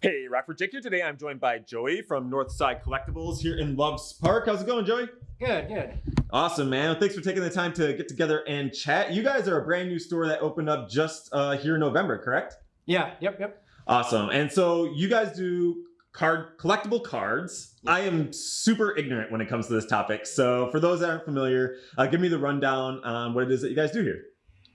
Hey, Rockford Jake here. Today I'm joined by Joey from Northside Collectibles here in Loves Park. How's it going, Joey? Good, good. Awesome, man. Thanks for taking the time to get together and chat. You guys are a brand new store that opened up just uh, here in November, correct? Yeah, yep, yep. Awesome. And so you guys do card collectible cards. I am super ignorant when it comes to this topic. So for those that aren't familiar, uh, give me the rundown on what it is that you guys do here.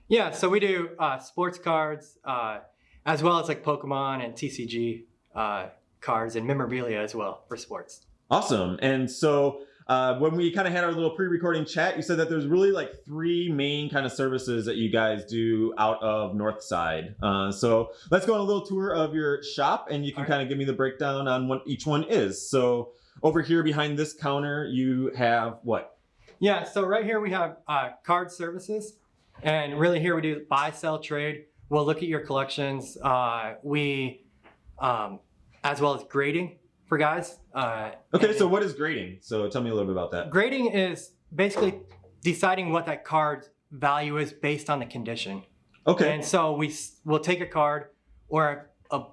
Yeah, so we do uh, sports cards, uh, as well as like Pokemon and TCG uh, cards and memorabilia as well for sports. Awesome. And so uh, when we kind of had our little pre-recording chat, you said that there's really like three main kind of services that you guys do out of Northside. Uh, so let's go on a little tour of your shop and you can right. kind of give me the breakdown on what each one is. So over here behind this counter, you have what? Yeah, so right here we have uh, card services, and really here we do buy, sell, trade. We'll look at your collections. Uh, we, um, as well as grading for guys. Uh, Okay, so what is grading? So tell me a little bit about that. grading is basically deciding what that card's value is based on the condition. Okay. And so we will take a card or a, a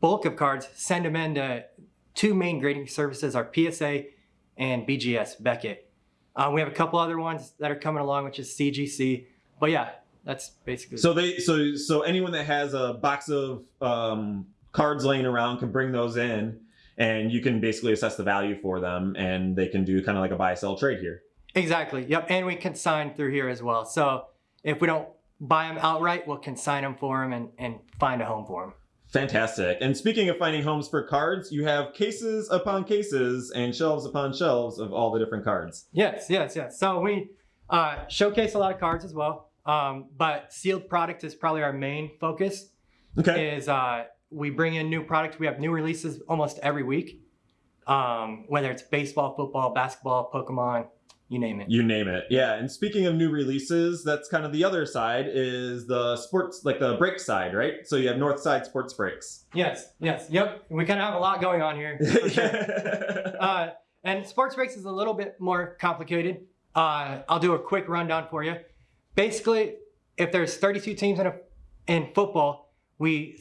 bulk of cards, send them into two main grading services, our PSA and BGS Beckett. Uh, we have a couple other ones that are coming along, which is CGC. But yeah, that's basically. So they so so anyone that has a box of um, cards laying around can bring those in, and you can basically assess the value for them, and they can do kind of like a buy sell trade here. exactly. Yep. And we consign through here as well. So if we don't buy them outright, we'll consign them for them and, and find a home for them. Fantastic. And speaking of finding homes for cards, you have cases upon cases and shelves upon shelves of all the different cards. Yes, yes, yes. So we uh, showcase a lot of cards as well. Um, but sealed product is probably our main focus. Okay. is uh, we bring in new product. We have new releases almost every week, um, whether it's baseball, football, basketball, Pokemon, you name it. You name it. Yeah. And speaking of new releases, that's kind of the other side is the sports, like the break side, right? So you have North Side Sports Breaks. Yes, yes, yep. We kind of have a lot going on here. Sure. uh, and sports breaks is a little bit more complicated. Uh, I'll do a quick rundown for you. Basically, if there's 32 teams in a, in football, we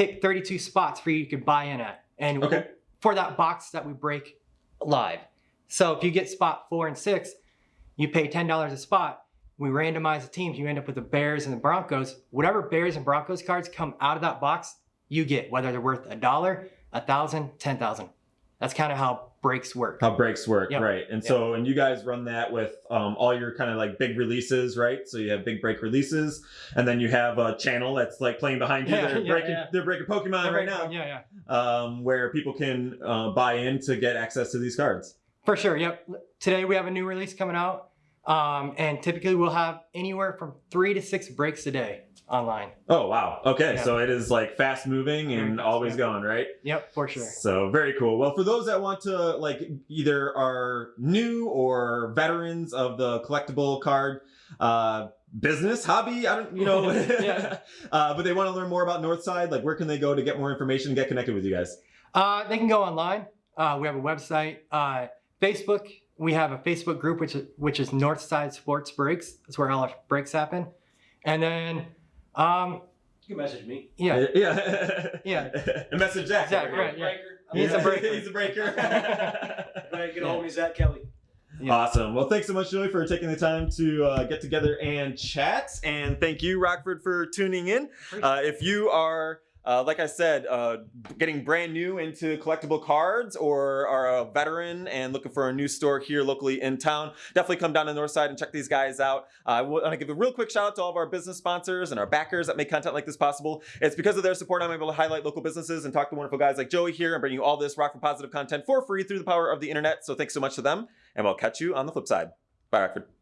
pick 32 spots for you to buy in at, and Okay. for that box that we break live. So if you get spot four and six, you pay ten dollars a spot. We randomize the teams. You end up with the Bears and the Broncos. Whatever Bears and Broncos cards come out of that box, you get whether they're worth a dollar, a thousand, ten thousand. That's kind of how breaks work. How breaks work, Yep. right? And so, and you guys run that with um, all your kind of like big releases, right? So you have big break releases, and then you have a channel that's like playing behind you. Yeah, they're yeah, breaking, yeah. they're breaking Pokemon right now, Yeah, yeah. um, where people can uh, buy in to get access to these cards. For sure. Yep. Today we have a new release coming out. Um, and typically we'll have anywhere from three to six breaks a day online. Oh wow! Okay, Yeah. so it is like fast moving and fast, always yeah. going, right? Yep, for sure. So very cool. Well, for those that want to like either are new or veterans of the collectible card uh, business hobby, I don't, you know, Yeah. uh, but they want to learn more about Northside. Like, where can they go to get more information, get connected with you guys? Uh, they can go online. Uh, we have a website. Uh, Facebook. We have a Facebook group which is which is Northside Sports Breaks. That's where all our breaks happen. And then, um, You can message me. yeah, yeah, Yeah. and message Zach. Zach, right, yeah. He's a breaker. He's a breaker. Go ahead, get a hold of me, Zach Kelly. Yeah. Awesome. Well, thanks so much, Joey, for taking the time to uh, get together and chat. And thank you, Rockford, for tuning in. Uh, if you are, uh, like I said, uh, getting brand new into collectible cards or are a veteran and looking for a new store here locally in town, definitely come down to Northside and check these guys out. Uh, I want to give a real quick shout out to all of our business sponsors and our backers that make content like this possible. It's because of their support I'm able to highlight local businesses and talk to wonderful guys like Joey here and bring you all this Rockford positive content for free through the power of the internet. So thanks so much to them, and we'll catch you on the flip side. Bye, Rockford.